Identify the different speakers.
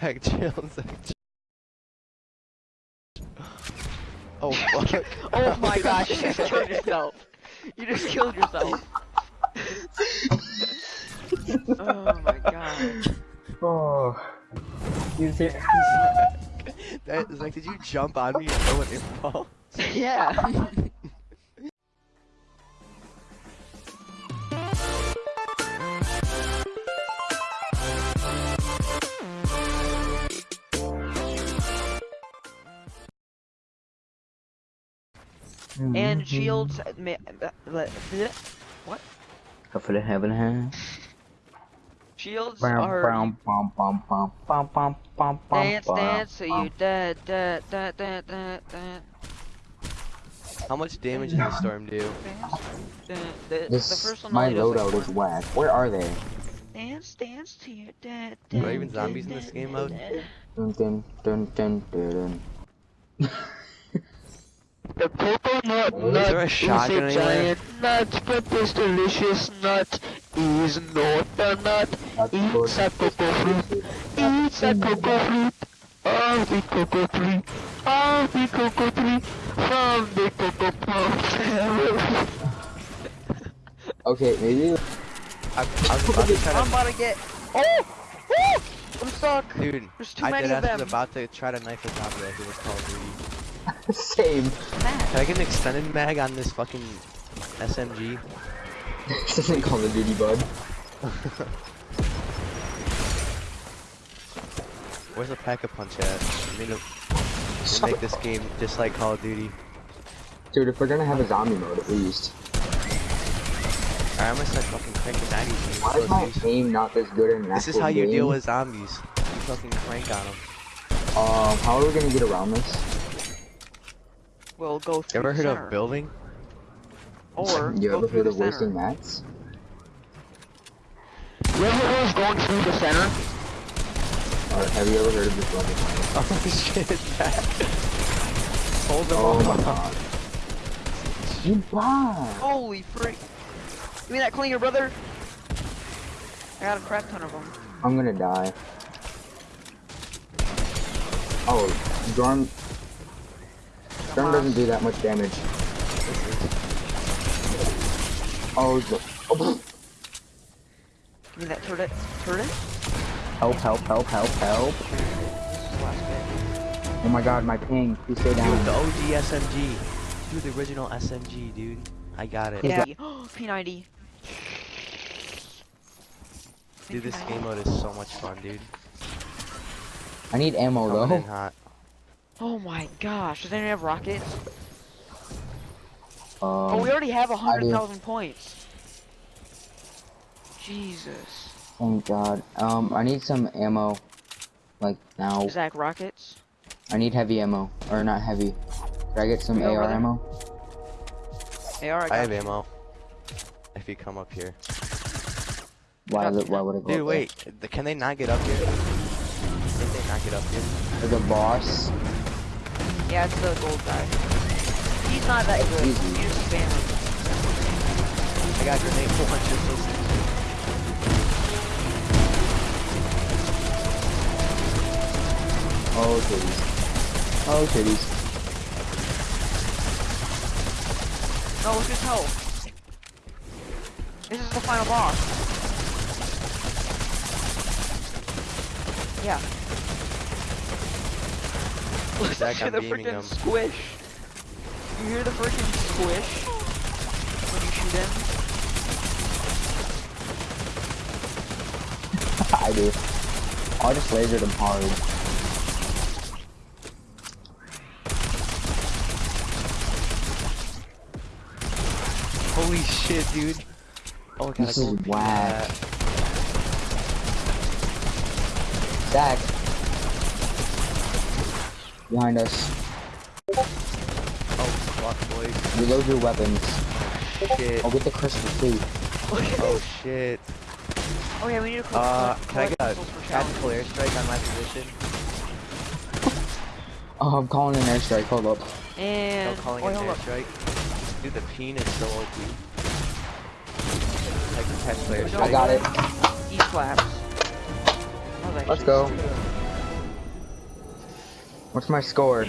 Speaker 1: Zach, chill, Zach. Oh fuck.
Speaker 2: Oh my gosh, you just killed yourself. You just killed yourself. oh my god.
Speaker 3: Oh. You see?
Speaker 1: That, Zach, did you jump on me and throw an impulse?
Speaker 2: Yeah. -hmm. And mm-hmm. shields. Uh, uh, what?
Speaker 3: Hopefully, heaven has.
Speaker 2: Shields
Speaker 3: bum,
Speaker 2: are.
Speaker 3: Bum, bum, bum, bum, bum, bum, bum,
Speaker 2: dance, dance, so you dead, dead, dead, dead, dead, dead.
Speaker 1: How much damage does the storm do?
Speaker 2: This, the first one
Speaker 3: my loadout is whack. Where are they?
Speaker 2: Dance, dance to your dead.
Speaker 1: Are there even zombies in this game mode?
Speaker 3: Dun, dun, dun, dun, dun.
Speaker 2: the purple not not.
Speaker 1: Is there a shotgun giant
Speaker 2: nut, but this delicious nut is not a nut. It's a cocoa fruit. It's a cocoa fruit. Of the cocoa tree. Of the cocoa tree. From the cocoa pump.
Speaker 3: okay, maybe.
Speaker 2: I'm, about to get. Oh! Oh! I'm stuck.
Speaker 1: Dude,
Speaker 2: There's too
Speaker 1: I
Speaker 2: many
Speaker 1: did
Speaker 2: of them.
Speaker 1: I was about to try to knife the top of it. It was called 3
Speaker 3: same.
Speaker 1: Can I get an extended mag on this fucking SMG?
Speaker 3: this isn't Call of Duty, bud.
Speaker 1: Where's the pack-a-punch at? I mean, make this game just like Call of Duty.
Speaker 3: Dude, if we're gonna have a zombie mode, at least.
Speaker 1: Alright, I'm gonna start fucking cranking 90s.
Speaker 3: Why is my aim not this good in
Speaker 1: This is how you deal with zombies. You fucking crank on them.
Speaker 3: Um, how are we gonna get around this?
Speaker 2: We'll go
Speaker 1: You
Speaker 2: through
Speaker 1: ever heard
Speaker 2: center.
Speaker 1: of building?
Speaker 2: Or
Speaker 3: you
Speaker 2: go
Speaker 3: ever
Speaker 2: through
Speaker 3: heard
Speaker 2: the
Speaker 3: of
Speaker 2: center.
Speaker 3: wasting mats?
Speaker 2: You ever heard going through the center?
Speaker 3: Or have you ever heard of this level?
Speaker 1: Oh shit, Zach. Hold them
Speaker 3: Oh
Speaker 1: all
Speaker 3: my
Speaker 1: up.
Speaker 3: god. You bad.
Speaker 2: Holy freak. Give me that clinger, brother. I got a crap ton of them.
Speaker 3: I'm gonna die. Oh, Storm. Storm doesn't do that much damage. Oh, the, oh,
Speaker 2: Give me that turret. Turret?
Speaker 3: help, help, help, help, help.
Speaker 2: This is the last bit.
Speaker 3: Oh my god, my ping. Please stay down.
Speaker 1: Dude, the
Speaker 3: down.
Speaker 1: OG SMG. Dude, the original SMG, dude. I got it.
Speaker 2: Yeah. P90.
Speaker 1: Dude, this game mode is so much fun, dude.
Speaker 3: I need ammo
Speaker 1: Coming in
Speaker 3: though.
Speaker 1: hot.
Speaker 2: Oh my gosh. Does anyone have rockets?
Speaker 3: Um,
Speaker 2: oh, we already have a
Speaker 3: I do.
Speaker 2: hundred thousand points. Jesus.
Speaker 3: thank god. Um, I need some ammo. Like now.
Speaker 2: Zach, rockets?
Speaker 3: I need heavy ammo. Or not heavy. Can I get some
Speaker 2: You go
Speaker 3: AR
Speaker 2: there?
Speaker 3: ammo?
Speaker 2: Hey, alright.
Speaker 1: I have ammo. If you come up here.
Speaker 3: Why,
Speaker 2: Got
Speaker 3: would- why would it go
Speaker 1: Dude,
Speaker 3: up
Speaker 1: wait. th- Can they not get up here? Can they not get up here?
Speaker 3: there? The boss.
Speaker 2: Yeah, it's the gold guy. He's not that good.
Speaker 3: Easy.
Speaker 2: You just spam him.
Speaker 1: I got grenade listen.
Speaker 3: Oh, titties. Oh, titties.
Speaker 2: No, look at his health. This is the final boss. Yeah. Listen
Speaker 1: Zach,
Speaker 2: to
Speaker 1: I'm
Speaker 2: the freaking
Speaker 1: him.
Speaker 2: squish. You hear the freaking squish when you shoot him?
Speaker 3: I do. I just lasered him hard.
Speaker 1: Holy shit, dude. Oh, I got
Speaker 3: This is
Speaker 1: gold piece of
Speaker 3: whack.
Speaker 1: that.
Speaker 3: Zach. Behind us.
Speaker 1: Oh, fuck, boys.
Speaker 3: Reload your weapons.
Speaker 1: Shit.
Speaker 3: I'll get the crystal too.
Speaker 1: Oh, shit.
Speaker 2: Oh yeah, we need to collect,
Speaker 1: Uh, can I get a tactical airstrike on my position?
Speaker 3: Oh, I'm calling an airstrike. Hold up.
Speaker 1: No
Speaker 2: And
Speaker 1: calling
Speaker 2: wait,
Speaker 1: an
Speaker 2: hold up.
Speaker 1: Dude, the peen is so OP. I tactical airstrike.
Speaker 3: I got it.
Speaker 2: E flaps. I was like,
Speaker 3: Let's go. What's my score?